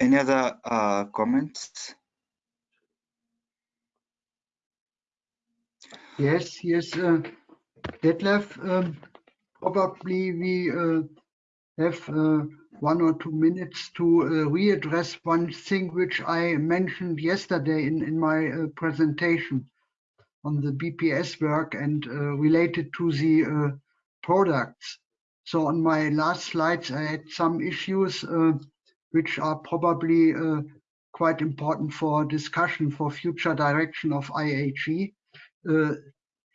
any other uh, comments? Yes, yes, uh, Detlef, um, probably we uh, have uh, one or two minutes to uh, readdress one thing which I mentioned yesterday in, in my uh, presentation on the BPS work and uh, related to the products. So on my last slides, I had some issues which are probably uh, quite important for discussion for future direction of IAG. Uh,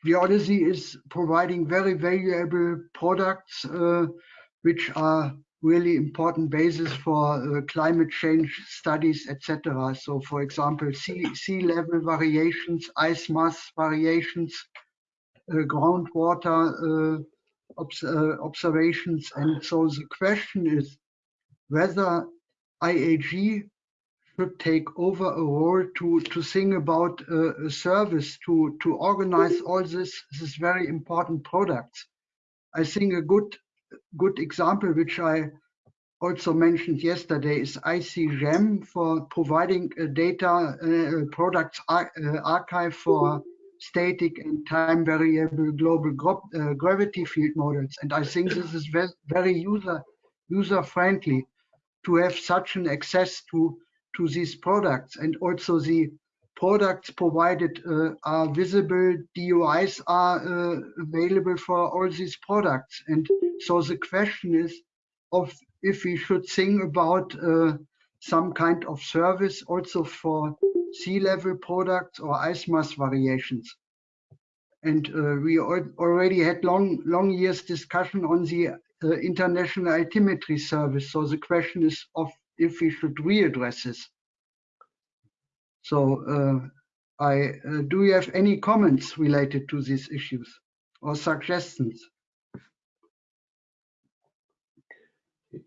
Geodesy is providing very valuable products uh, which are really important basis for uh, climate change studies, etc. So, for example, sea, sea level variations, ice mass variations, uh, groundwater uh, obs observations. And so the question is whether IAG should take over a role to, to think about uh, a service, to, to organize all this, this very important products. I think a good good example, which I also mentioned yesterday, is ICGEM for providing a data uh, products ar uh, archive for static and time variable global uh, gravity field models. And I think this is ve very user user friendly to have such an access to to these products and also the products provided uh, are visible, DOIs are uh, available for all these products. And so the question is of if we should think about uh, some kind of service also for sea level products or ice mass variations. And uh, we already had long, long years discussion on the uh, international altimetry service. So the question is of if we should readdress this. So uh, I uh, do you have any comments related to these issues or suggestions?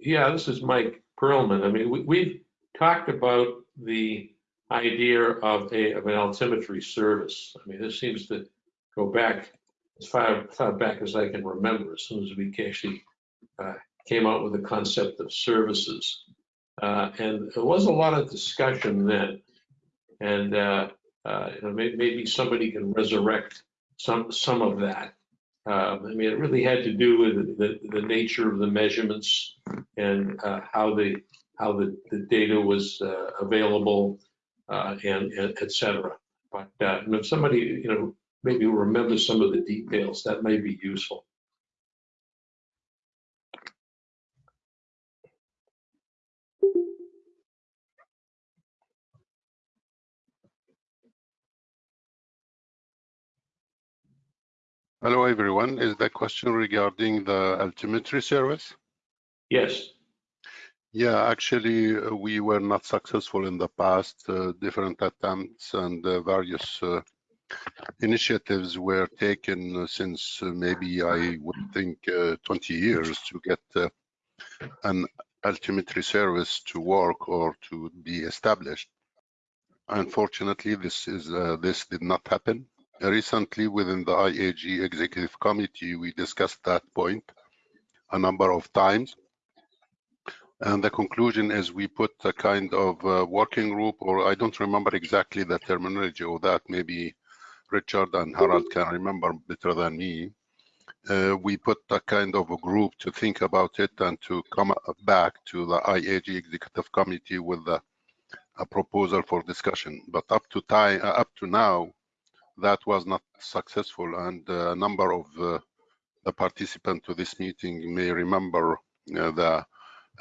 Yeah, this is Mike Pearlman. I mean, we, have talked about the idea of a of an altimetry service. I mean, this seems to go back as far, far back as I can remember, as soon as we actually uh, came out with the concept of services. Uh, and there was a lot of discussion then and uh, uh, maybe, maybe, somebody can resurrect some some of that. Um, I mean, it really had to do with the, the nature of the measurements and uh, how the how the, the data was available and, and et cetera. But if somebody you know maybe remembers some of the details, that may be useful. Hello, everyone. Is the question regarding the altimetry service? Yes. Yeah, actually, uh, we were not successful in the past. Uh, different attempts and uh, various uh, initiatives were taken since uh, maybe I would think uh, 20 years to get an altimetry service to work or to be established. Unfortunately, this is this did not happen recently within the IAG executive committee, we discussed that point a number of times. And the conclusion is we put a kind of uh, working group, or I don't remember exactly the terminology of that. Maybe Richard and Harald can remember better than me. Uh, we put a kind of a group to think about it and to come back to the IAG executive committee with a, a proposal for discussion. But up to time, uh, up to now, that was not successful and a number of uh, the participants to this meeting may remember uh, the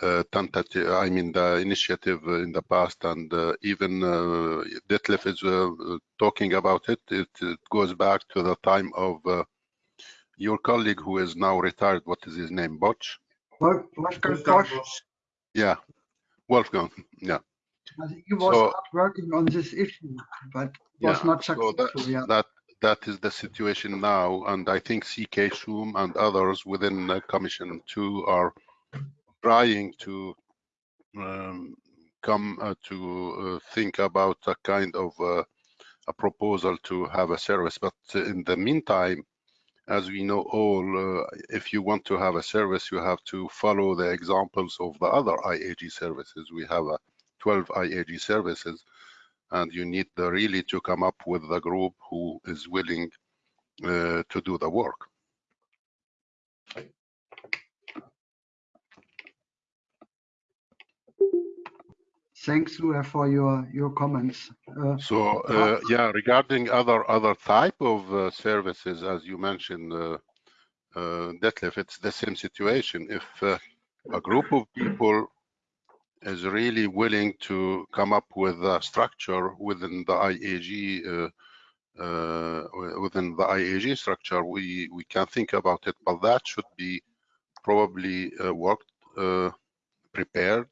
uh, tentative, I mean the initiative in the past and uh, even uh, Detlef is uh, talking about it. it. it. goes back to the time of uh, your colleague who is now retired. What is his name? Botch? Wolfgang Bosch. Yeah, Wolfgang, yeah. He was so, working on this issue, but was yeah, not successful. So that, yeah. that that is the situation now, and I think CK Shum and others within the Commission too are trying to um, come uh, to uh, think about a kind of uh, a proposal to have a service. But in the meantime, as we know all, uh, if you want to have a service, you have to follow the examples of the other IAG services. We have a 12 IAG services, and you need the, really to come up with the group who is willing uh, to do the work. Thanks, Lua, for your, your comments. Uh, So, uh, yeah, regarding other other type of uh, services, as you mentioned, uh, uh, Detlef, it's the same situation. If uh, a group of people is really willing to come up with a structure within the IAG, uh, uh, within the IAG structure, we we can think about it, but that should be probably uh, worked, uh, prepared,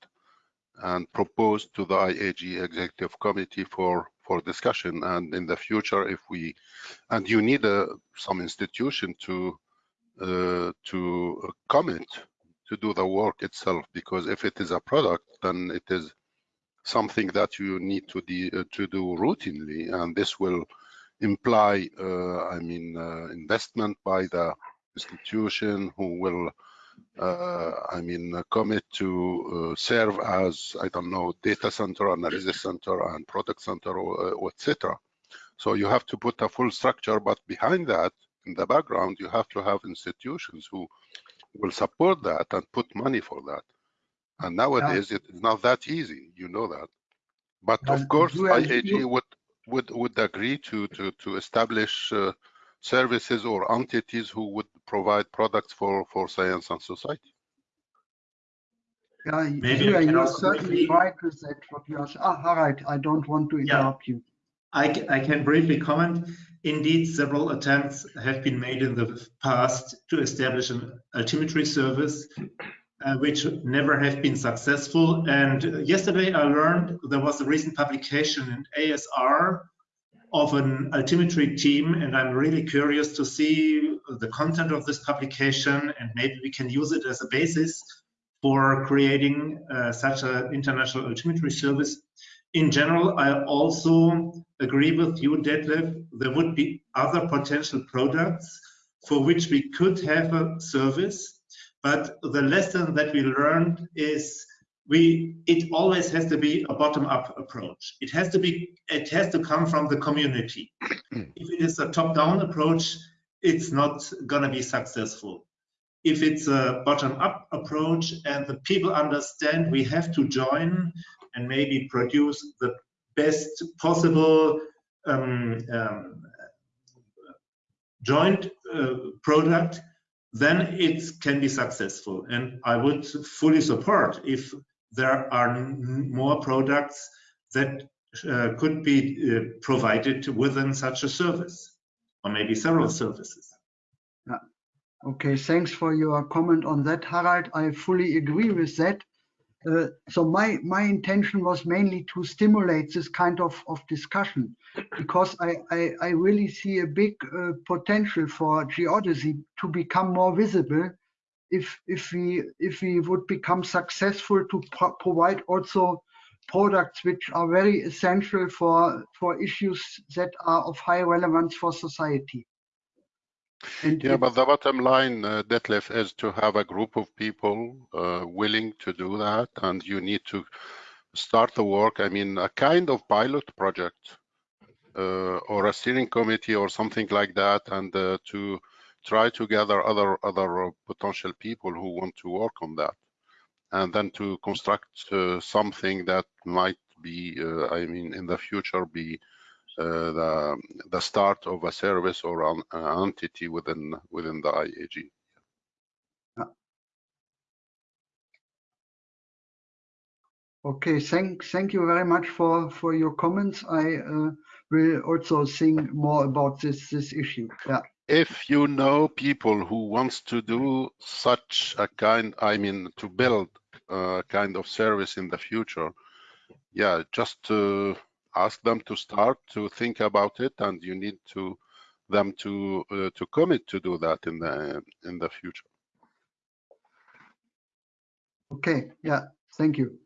and proposed to the IAG Executive Committee for for discussion. And in the future, if we and you need a, some institution to uh, to commit to do the work itself, because if it is a product, then it is something that you need to de, uh, to do routinely, and this will imply, uh, I mean, uh, investment by the institution who will uh, I mean, uh, commit to serve as, I don't know, data center, analysis center, and product center, or, or et. So you have to put a full structure, but behind that, in the background, you have to have institutions who will support that and put money for that. And nowadays, it is not that easy, you know that. But of course, you have- IAG would would would agree to to to establish uh, services or entities who would provide products for for science and society. Yeah, Maybe I Julia, can you're certainly right with that, what you are, ah, Harald, I don't want to interrupt you. I, ca- I can briefly comment. Indeed, several attempts have been made in the past to establish an altimetry service, uh, which never have been successful. And yesterday I learned there was a recent publication in ASR of an altimetry team, and I'm really curious to see the content of this publication, and maybe we can use it as a basis for creating uh, such an international altimetry service in general, I also agree with you, Detlef. There would be other potential products for which we could have a service, but the lesson that we learned is we it always has to be a bottom-up approach. It has to be it has to come from the community. Mm. if it is a top-down approach, it's not gonna be successful. If it's a bottom-up approach and the people understand we have to join and maybe produce the best possible um, um, joint uh, product, then it can be successful. And I would fully support if there are more products that uh, could be uh, provided within such a service, or maybe several services. Okay, thanks for your comment on that, Harald. I fully agree with that. Uh, so my my intention was mainly to stimulate this kind of of discussion because I I, I really see a big uh, potential for geodesy to become more visible if if we if we would become successful to pro provide also products which are very essential for for issues that are of high relevance for society. And Yeah, but the bottom line, uh, Detlef, is to have a group of people uh, willing to do that, and you need to start the work. I mean, a kind of pilot project uh, or a steering committee or something like that, and uh, to try to gather other other uh, potential people who want to work on that, and then to construct uh, something that might be, uh, I mean, in the future be Uh, the the start of a service or an, an entity within within the IAG. Okay, thank, thank you very much for, for your comments. I uh, will also think more about this, this issue. Yeah, If you know people who wants to do such a kind, I mean, to build a kind of service in the future, yeah, just to ask them to start to think about it, and you need to them to uh, to commit to do that in the in the future. okay, yeah, thank you.